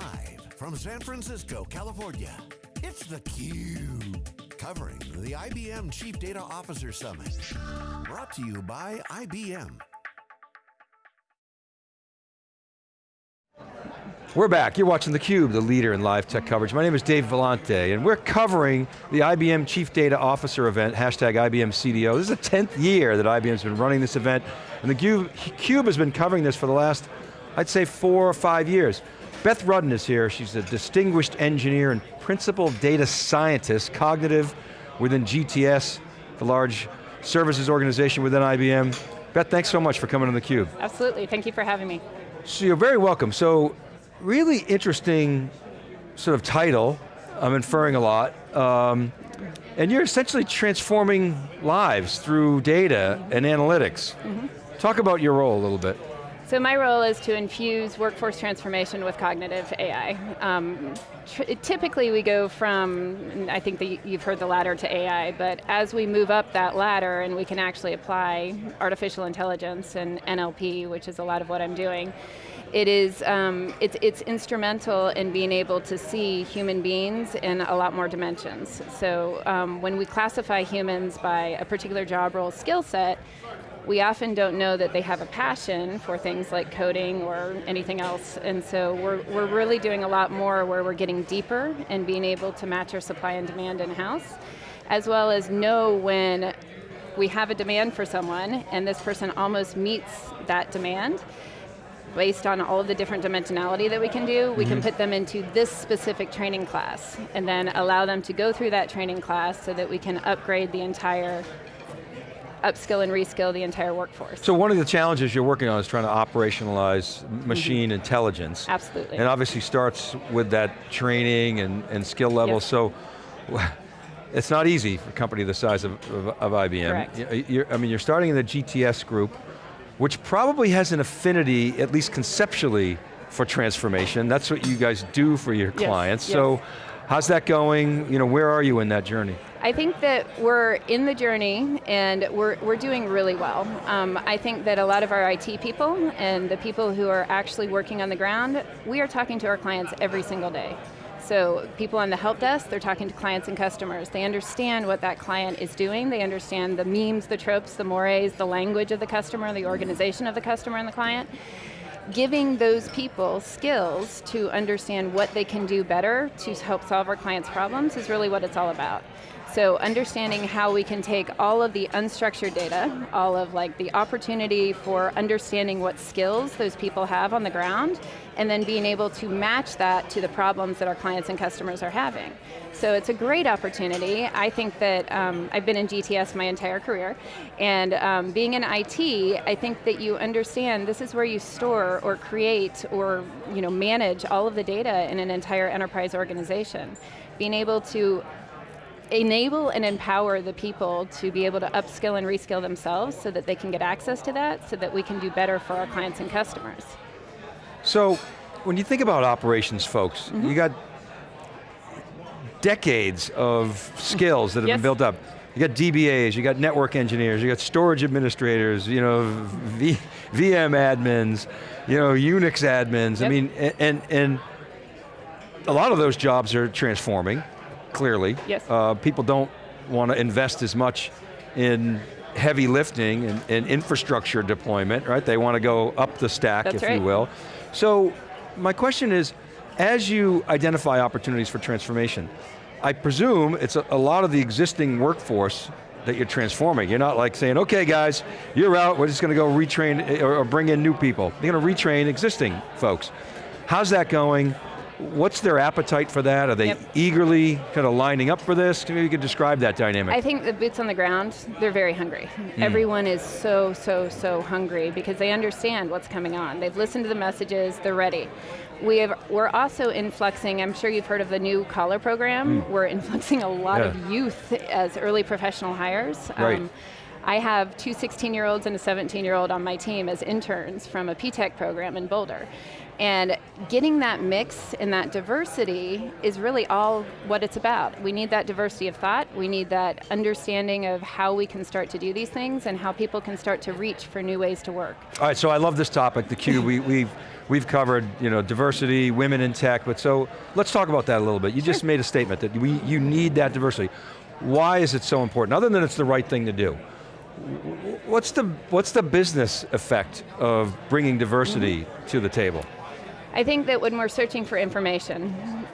Live from San Francisco, California, it's theCUBE. Covering the IBM Chief Data Officer Summit. Brought to you by IBM. We're back, you're watching theCUBE, the leader in live tech coverage. My name is Dave Vellante, and we're covering the IBM Chief Data Officer event, hashtag IBM CDO. This is the 10th year that IBM's been running this event, and the CUBE has been covering this for the last, I'd say four or five years. Beth Rudden is here, she's a distinguished engineer and principal data scientist, cognitive within GTS, the large services organization within IBM. Beth, thanks so much for coming on theCUBE. Absolutely, thank you for having me. So you're very welcome. So really interesting sort of title, I'm inferring a lot. Um, and you're essentially transforming lives through data mm -hmm. and analytics. Mm -hmm. Talk about your role a little bit. So my role is to infuse workforce transformation with cognitive AI. Um, typically we go from, I think that you've heard the ladder to AI, but as we move up that ladder and we can actually apply artificial intelligence and NLP, which is a lot of what I'm doing, it is, um, it's, it's instrumental in being able to see human beings in a lot more dimensions. So um, when we classify humans by a particular job role skill set, we often don't know that they have a passion for things like coding or anything else, and so we're, we're really doing a lot more where we're getting deeper and being able to match our supply and demand in-house, as well as know when we have a demand for someone and this person almost meets that demand, based on all of the different dimensionality that we can do, we mm -hmm. can mm-hmm. put them into this specific training class, and then allow them to go through that training class so that we can upgrade the entire upskill and reskill the entire workforce. So one of the challenges you're working on is trying to operationalize machine mm -hmm. intelligence. Absolutely. And obviously starts with that training and, and skill level, yes. so it's not easy for a company the size of, of, of IBM. Correct. You're, I mean, you're starting in the GTS group, which probably has an affinity, at least conceptually, for transformation. That's what you guys do for your yes, clients. Yes. So how's that going? You know, where are you in that journey? I think that we're in the journey and we're, we're doing really well. Um, I think that a lot of our IT people and the people who are actually working on the ground, we are talking to our clients every single day. So people on the help desk, they're talking to clients and customers. They understand what that client is doing. They understand the memes, the tropes, the mores, the language of the customer, the organization of the customer and the client. Giving those people skills to understand what they can do better to help solve our clients' problems is really what it's all about. So understanding how we can take all of the unstructured data, all of like the opportunity for understanding what skills those people have on the ground, and then being able to match that to the problems that our clients and customers are having. So it's a great opportunity. I think that um, I've been in GTS my entire career, and um, being in IT, I think that you understand this is where you store or create or you know, manage all of the data in an entire enterprise organization. Being able to enable and empower the people to be able to upskill and reskill themselves so that they can get access to that so that we can do better for our clients and customers. So, when you think about operations folks, mm -hmm. you got decades of skills that have yes. been built up. You got DBAs, you got network engineers, you got storage administrators, you know, v, VM admins, you know, Unix admins. Yep. I mean, and, and a lot of those jobs are transforming clearly. Yes. Uh, people don't want to invest as much in heavy lifting and, and, infrastructure deployment, right? They want to go up the stack, That's if right. you will. So, my question is, as you identify opportunities for transformation, I presume it's a, a lot of the existing workforce that you're transforming. You're not like saying, okay guys, you're out, we're just going to go retrain or, or bring in new people. You're going to retrain existing folks. How's that going? What's their appetite for that? Are they yep. eagerly kind of lining up for this? Maybe you could describe that dynamic. I think the boots on the ground, they're very hungry. Mm. Everyone is so, so, so hungry because they understand what's coming on. They've listened to the messages, they're ready. We have, we're also influxing, I'm sure you've heard of the new collar program. Mm. We're influxing a lot yeah. of youth as early professional hires. Right. Um, I have two 16-year-olds and a 17-year-old on my team as interns from a P-TECH program in Boulder. And getting that mix and that diversity is really all what it's about. We need that diversity of thought, we need that understanding of how we can start to do these things and how people can start to reach for new ways to work. All right, so I love this topic, the Cube. we, we've, we've covered you know, diversity, women in tech, but so let's talk about that a little bit. You just made a statement that we, you need that diversity. Why is it so important? Other than it's the right thing to do. What's the, what's the business effect of bringing diversity mm -hmm. to the table? I think that when we're searching for information,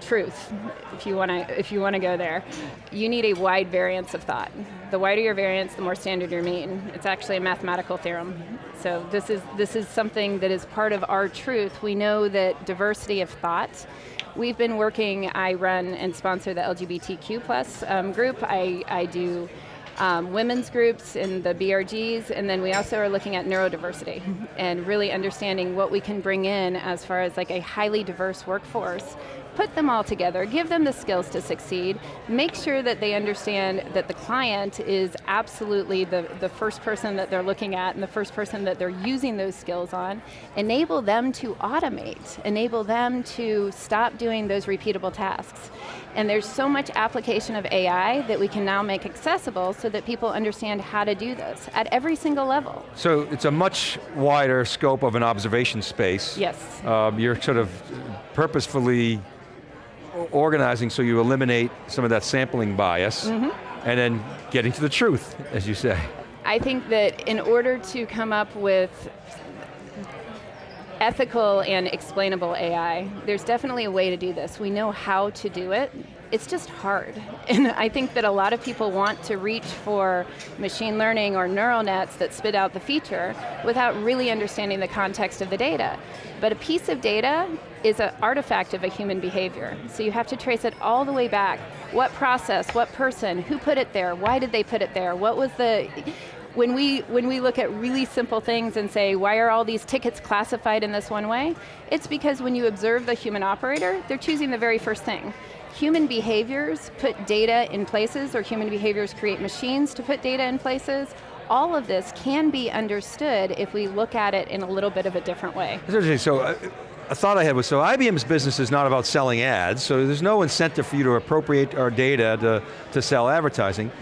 truth, if you want to if you want to go there, you need a wide variance of thought. The wider your variance, the more standard your mean. It's actually a mathematical theorem. So this is this is something that is part of our truth. We know that diversity of thought. We've been working. I run and sponsor the LGBTQ plus um, group. I I do um, women's groups in the BRGs, and then we also are looking at neurodiversity and really understanding what we can bring in as far as like a highly diverse workforce put them all together, give them the skills to succeed, make sure that they understand that the client is absolutely the, the first person that they're looking at and the first person that they're using those skills on, enable them to automate, enable them to stop doing those repeatable tasks. And there's so much application of AI that we can now make accessible so that people understand how to do this at every single level. So it's a much wider scope of an observation space. Yes. Um, you're sort of purposefully organizing so you eliminate some of that sampling bias, mm -hmm. and then getting to the truth, as you say. I think that in order to come up with ethical and explainable AI, there's definitely a way to do this. We know how to do it, it's just hard. And I think that a lot of people want to reach for machine learning or neural nets that spit out the feature without really understanding the context of the data. But a piece of data is an artifact of a human behavior. So you have to trace it all the way back. What process, what person, who put it there, why did they put it there, what was the, when we, when we look at really simple things and say, why are all these tickets classified in this one way? It's because when you observe the human operator, they're choosing the very first thing human behaviors put data in places or human behaviors create machines to put data in places, all of this can be understood if we look at it in a little bit of a different way. So, uh, a thought I had was, so IBM's business is not about selling ads, so there's no incentive for you to appropriate our data to, to sell advertising.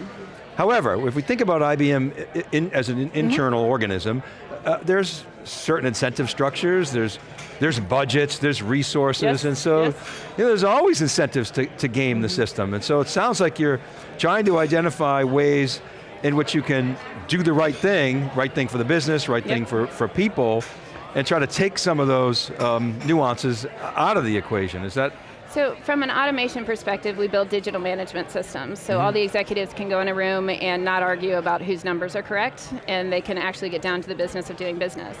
However, if we think about IBM in, as an mm-hmm. internal mm -hmm. organism, uh, there's certain incentive structures, there's there's budgets, there's resources, yes, and so yes. you know, there's always incentives to, to game the system. And so it sounds like you're trying to identify ways in which you can do the right thing, right thing for the business, right yep. thing for, for people, and try to take some of those um, nuances out of the equation. Is that so from an automation perspective, we build digital management systems. So mm -hmm. all the executives can go in a room and not argue about whose numbers are correct, and they can actually get down to the business of doing business.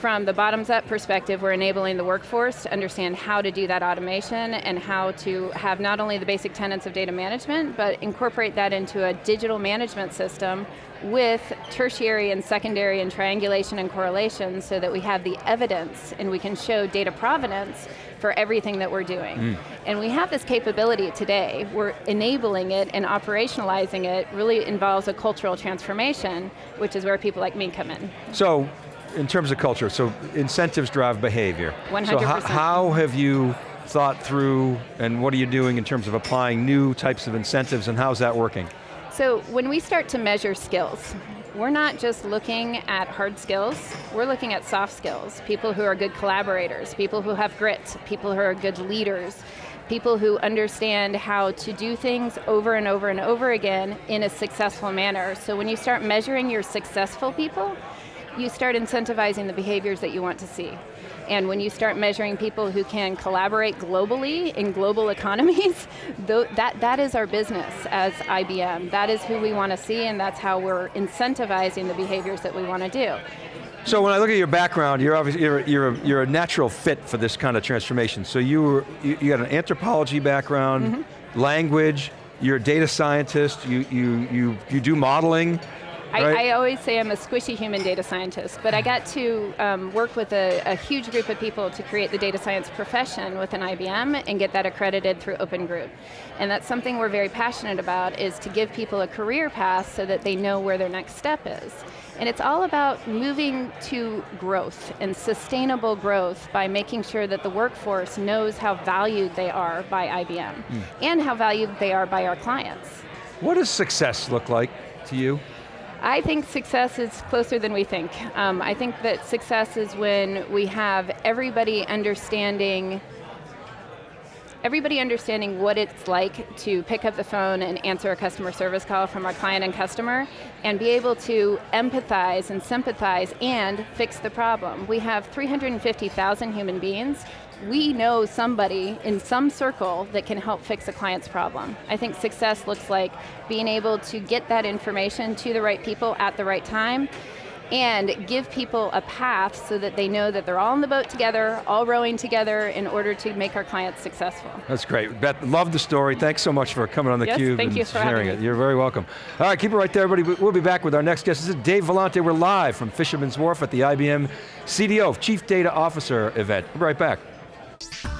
From the bottoms up perspective, we're enabling the workforce to understand how to do that automation and how to have not only the basic tenets of data management, but incorporate that into a digital management system with tertiary and secondary and triangulation and correlation so that we have the evidence and we can show data provenance for everything that we're doing. Mm. And we have this capability today. We're enabling it and operationalizing it really involves a cultural transformation, which is where people like me come in. So, in terms of culture, so incentives drive behavior. 100%. So how, how have you thought through and what are you doing in terms of applying new types of incentives and how's that working? So when we start to measure skills, we're not just looking at hard skills, we're looking at soft skills. People who are good collaborators, people who have grit, people who are good leaders, people who understand how to do things over and over and over again in a successful manner. So when you start measuring your successful people, you start incentivizing the behaviors that you want to see. And when you start measuring people who can collaborate globally in global economies, that, that is our business as IBM. That is who we want to see and that's how we're incentivizing the behaviors that we want to do. So when I look at your background, you're obviously you're, you're, a, you're a natural fit for this kind of transformation. So you were, you, you got an anthropology background, mm -hmm. language, you're a data scientist, you, you, you, you do modeling, right? I always say I'm a squishy human data scientist, but I got to um, work with a, a huge group of people to create the data science profession within IBM and get that accredited through Open Group. And that's something we're very passionate about, is to give people a career path so that they know where their next step is. And it's all about moving to growth and sustainable growth by making sure that the workforce knows how valued they are by IBM Hmm. and how valued they are by our clients. What does success look like to you? I think success is closer than we think. Um, I think that success is when we have everybody understanding everybody understanding what it's like to pick up the phone and answer a customer service call from our client and customer and be able to empathize and sympathize and fix the problem. We have 350,000 human beings. We know somebody in some circle that can help fix a client's problem. I think success looks like being able to get that information to the right people at the right time and give people a path so that they know that they're all in the boat together, all rowing together in order to make our clients successful. That's great. Beth, love the story. Thanks so much for coming on theCUBE Yes, thank and you for sharing it. Me. You're very welcome. All right, keep it right there, everybody. We'll be back with our next guest. This is Dave Vellante. We're live from Fisherman's Wharf at the IBM CDO, Chief Data Officer event. We'll be right back. Steps.